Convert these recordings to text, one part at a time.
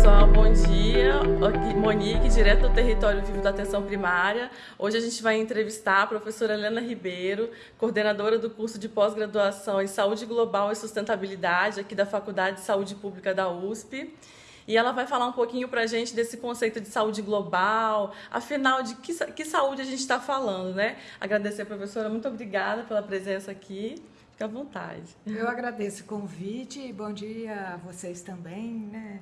pessoal, bom dia. Aqui, Monique, direto do Território Vivo da Atenção Primária. Hoje a gente vai entrevistar a professora Helena Ribeiro, coordenadora do curso de pós-graduação em Saúde Global e Sustentabilidade aqui da Faculdade de Saúde Pública da USP. E ela vai falar um pouquinho para a gente desse conceito de saúde global, afinal, de que, que saúde a gente está falando, né? Agradecer professora, muito obrigada pela presença aqui. Fique à vontade. Eu agradeço o convite e bom dia a vocês também, né?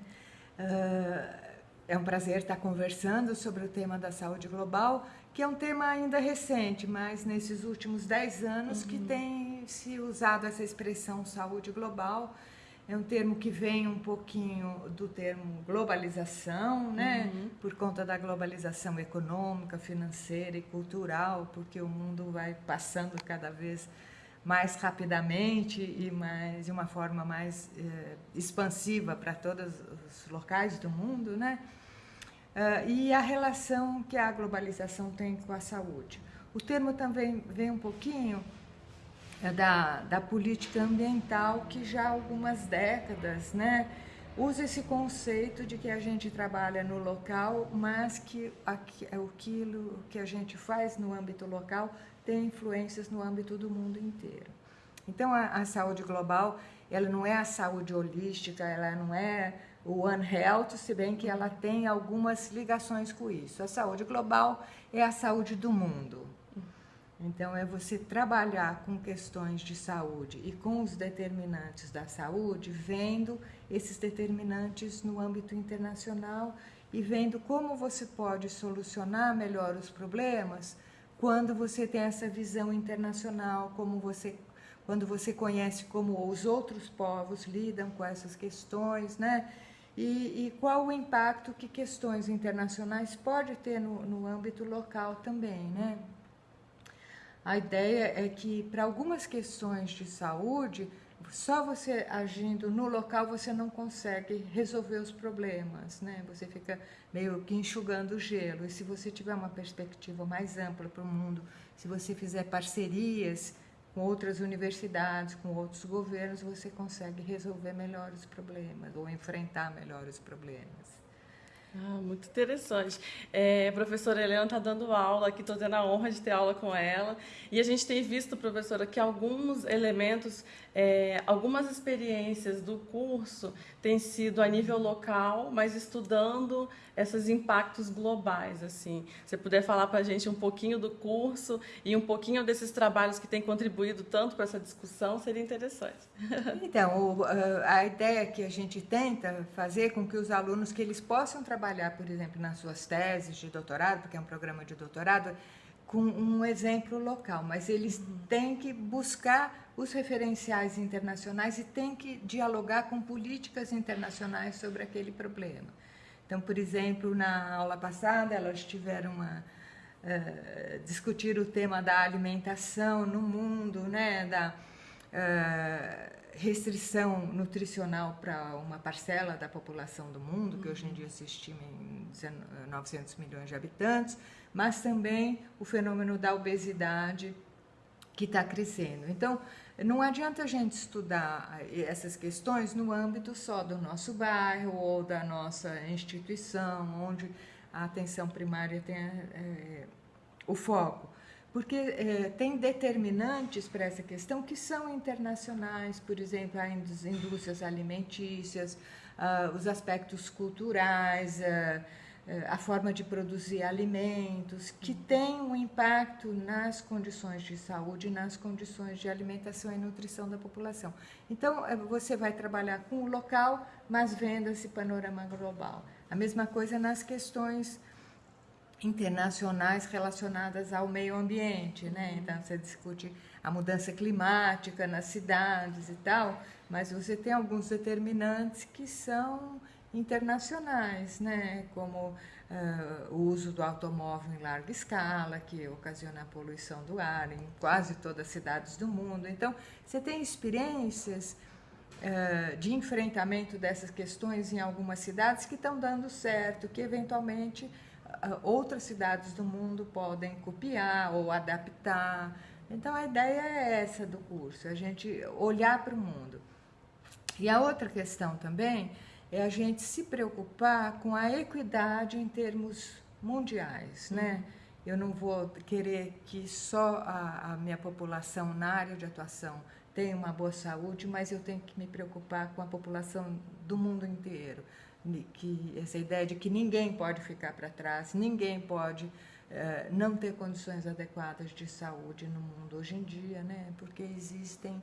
Uh, é um prazer estar conversando sobre o tema da saúde global, que é um tema ainda recente, mas nesses últimos 10 anos uhum. que tem se usado essa expressão saúde global. É um termo que vem um pouquinho do termo globalização, né? Uhum. Por conta da globalização econômica, financeira e cultural, porque o mundo vai passando cada vez mais rapidamente e mais de uma forma mais eh, expansiva para todos os locais do mundo, né? Uh, e a relação que a globalização tem com a saúde. O termo também vem um pouquinho eh, da, da política ambiental que já há algumas décadas, né? usa esse conceito de que a gente trabalha no local, mas que aquilo que a gente faz no âmbito local tem influências no âmbito do mundo inteiro. Então, a, a saúde global, ela não é a saúde holística, ela não é o One Health, se bem que ela tem algumas ligações com isso. A saúde global é a saúde do mundo. Então, é você trabalhar com questões de saúde e com os determinantes da saúde, vendo esses determinantes no âmbito internacional e vendo como você pode solucionar melhor os problemas quando você tem essa visão internacional, como você, quando você conhece como os outros povos lidam com essas questões, né? E, e qual o impacto que questões internacionais pode ter no, no âmbito local também, né? A ideia é que para algumas questões de saúde, só você agindo no local você não consegue resolver os problemas, né? Você fica meio que enxugando o gelo. E se você tiver uma perspectiva mais ampla para o mundo, se você fizer parcerias com outras universidades, com outros governos, você consegue resolver melhor os problemas ou enfrentar melhor os problemas. Ah, muito interessante. É, a professora Helena está dando aula aqui, estou tendo a honra de ter aula com ela. E a gente tem visto, professora, que alguns elementos, é, algumas experiências do curso têm sido a nível local, mas estudando esses impactos globais. assim. Se puder falar para a gente um pouquinho do curso e um pouquinho desses trabalhos que têm contribuído tanto para essa discussão, seria interessante. Então, a ideia que a gente tenta fazer com que os alunos que eles possam trabalhar trabalhar, por exemplo, nas suas teses de doutorado, porque é um programa de doutorado, com um exemplo local, mas eles uhum. têm que buscar os referenciais internacionais e têm que dialogar com políticas internacionais sobre aquele problema. Então, por exemplo, na aula passada, elas tiveram uma uh, discutir o tema da alimentação no mundo, né, da uh, restrição nutricional para uma parcela da população do mundo, que hoje em dia se estima em 900 milhões de habitantes, mas também o fenômeno da obesidade que está crescendo. Então, não adianta a gente estudar essas questões no âmbito só do nosso bairro ou da nossa instituição, onde a atenção primária tem é, o foco porque é, tem determinantes para essa questão que são internacionais, por exemplo, as indústrias alimentícias, uh, os aspectos culturais, uh, a forma de produzir alimentos, que tem um impacto nas condições de saúde, nas condições de alimentação e nutrição da população. Então, você vai trabalhar com o local, mas vendo esse panorama global. A mesma coisa nas questões internacionais relacionadas ao meio ambiente, né? Então você discute a mudança climática nas cidades e tal, mas você tem alguns determinantes que são internacionais, né? Como uh, o uso do automóvel em larga escala, que ocasiona a poluição do ar em quase todas as cidades do mundo. Então você tem experiências uh, de enfrentamento dessas questões em algumas cidades que estão dando certo, que eventualmente outras cidades do mundo podem copiar ou adaptar. Então a ideia é essa do curso, a gente olhar para o mundo. E a outra questão também é a gente se preocupar com a equidade em termos mundiais, né? Uhum. Eu não vou querer que só a, a, minha população na área de atuação tenha uma boa saúde, mas eu tenho que me preocupar com a população do mundo inteiro. Que essa ideia de que ninguém pode ficar para trás, ninguém pode eh, não ter condições adequadas de saúde no mundo hoje em dia, né? Porque existem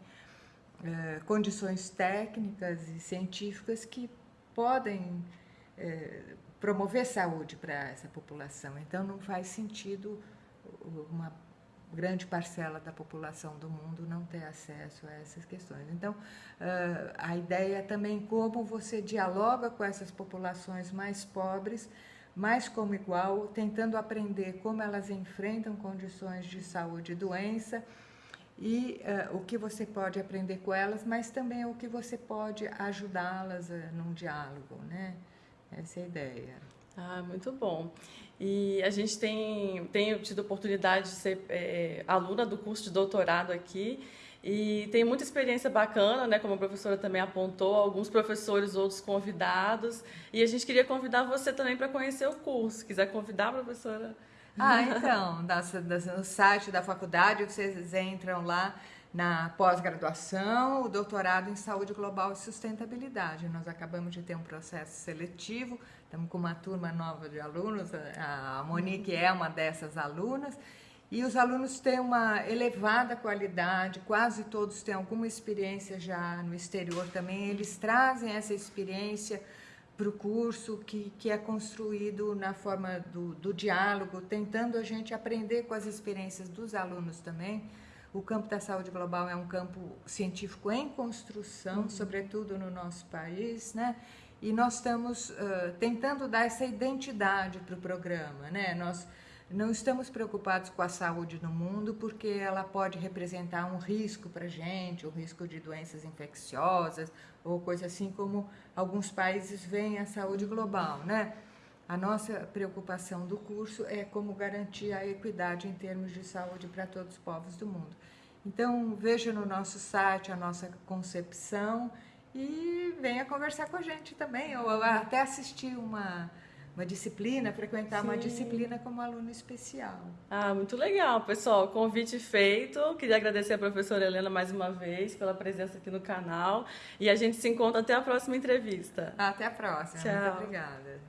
eh, condições técnicas e científicas que podem é, promover saúde para essa população. Então, não faz sentido uma grande parcela da população do mundo não ter acesso a essas questões. Então, uh, a ideia é também como você dialoga com essas populações mais pobres, mais como igual, tentando aprender como elas enfrentam condições de saúde e doença e uh, o que você pode aprender com elas, mas também o que você pode ajudá-las uh, num diálogo, né? Essa é a ideia. Ah, muito bom. E a gente tem, tem tido oportunidade de ser é, aluna do curso de doutorado aqui e tem muita experiência bacana, né? Como a professora também apontou, alguns professores, outros convidados. E a gente queria convidar você também para conhecer o curso. Quiser convidar professora? Ah, então, no site da faculdade vocês entram lá na pós-graduação, o doutorado em saúde global e sustentabilidade. Nós acabamos de ter um processo seletivo, estamos com uma turma nova de alunos, a Monique é uma dessas alunas, e os alunos têm uma elevada qualidade, quase todos têm alguma experiência já no exterior também, eles trazem essa experiência para o curso que, que é construído na forma do, do diálogo, tentando a gente aprender com as experiências dos alunos também. O campo da saúde global é um campo científico em construção, uhum. sobretudo no nosso país, né? E nós estamos uh, tentando dar essa identidade para o programa, né? Nós não estamos preocupados com a saúde no mundo porque ela pode representar um risco para a gente, um risco de doenças infecciosas ou coisa assim como alguns países veem a saúde global, né? A nossa preocupação do curso é como garantir a equidade em termos de saúde para todos os povos do mundo. Então, veja no nosso site a nossa concepção e venha conversar com a gente também, ou até assistir uma uma disciplina, frequentar Sim. uma disciplina como aluno especial. Ah, muito legal, pessoal. Convite feito. Queria agradecer a professora Helena mais uma vez pela presença aqui no canal. E a gente se encontra até a próxima entrevista. Até a próxima. Tchau. Muito obrigada.